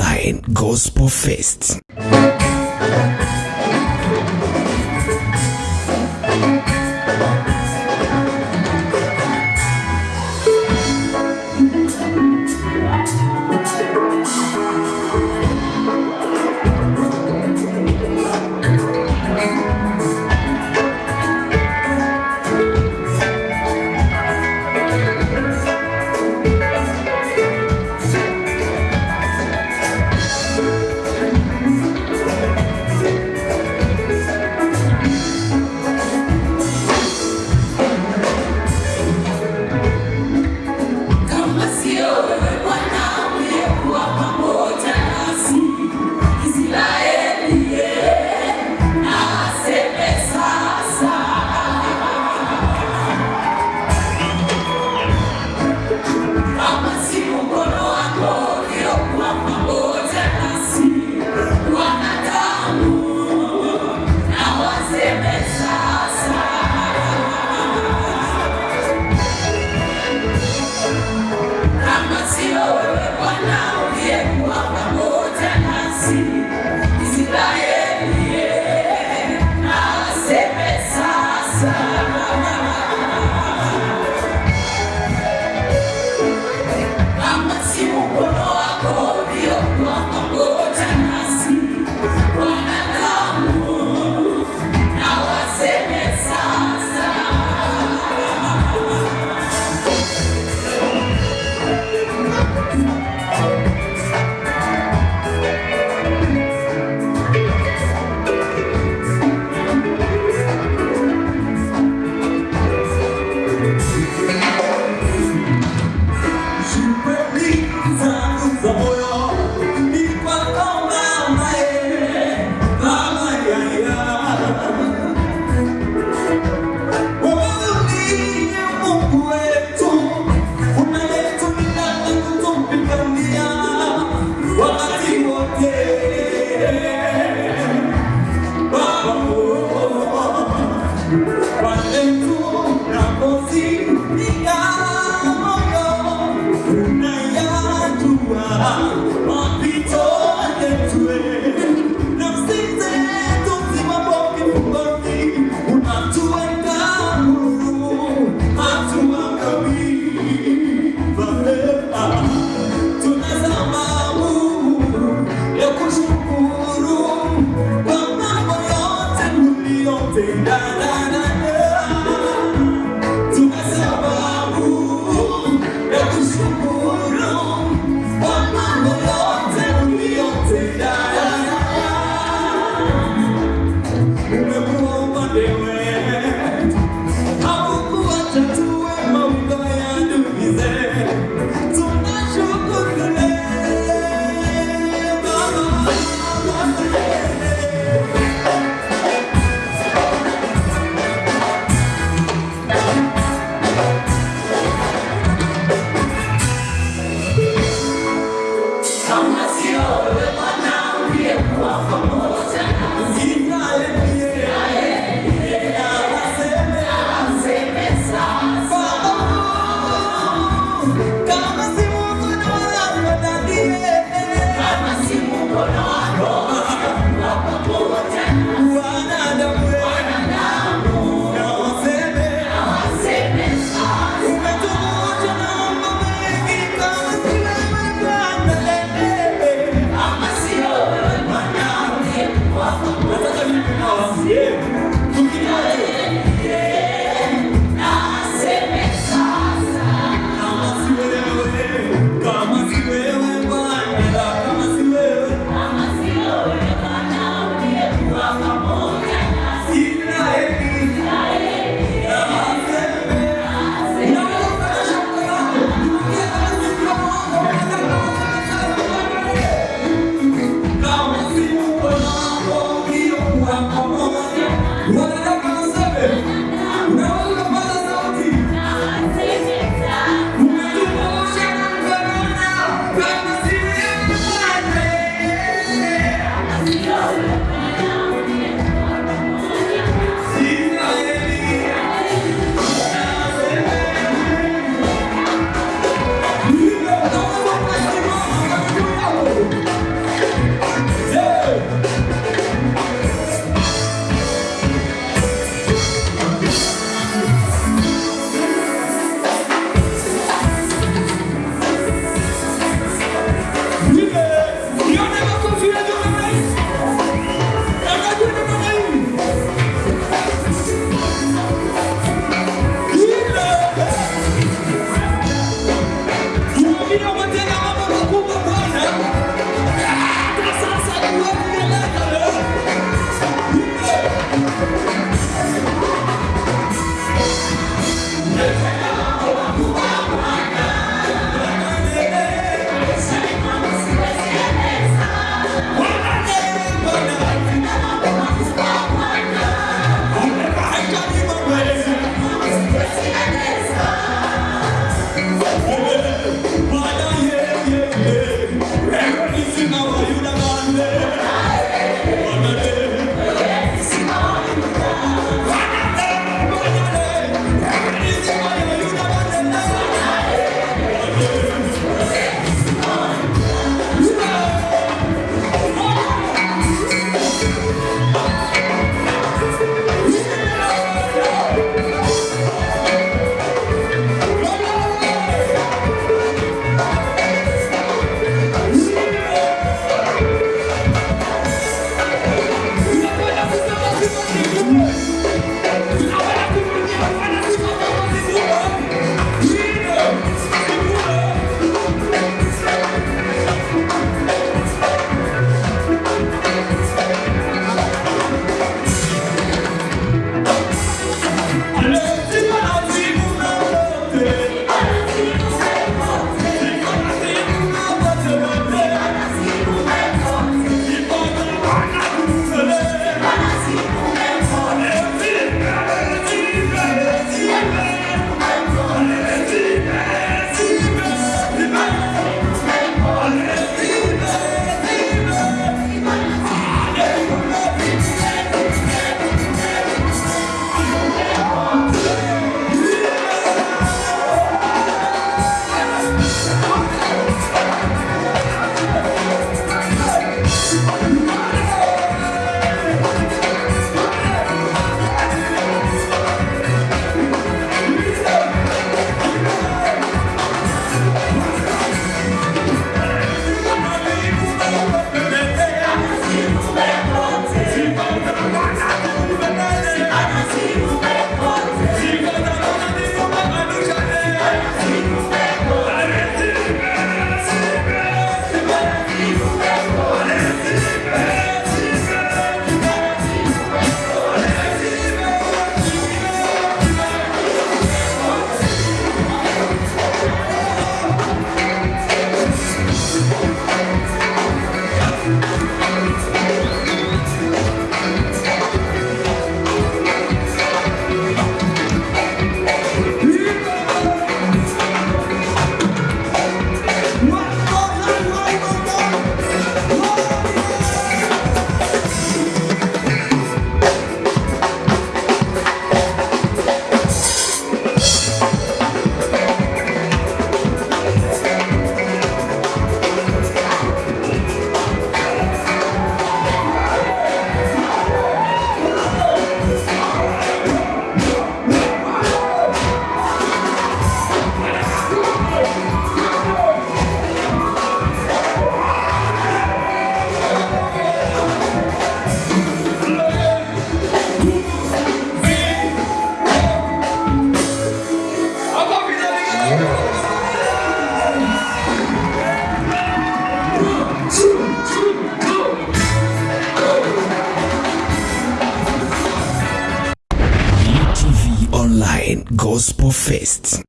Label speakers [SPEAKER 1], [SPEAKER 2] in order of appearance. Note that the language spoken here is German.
[SPEAKER 1] Online Gospel Fest. Gospel Fest.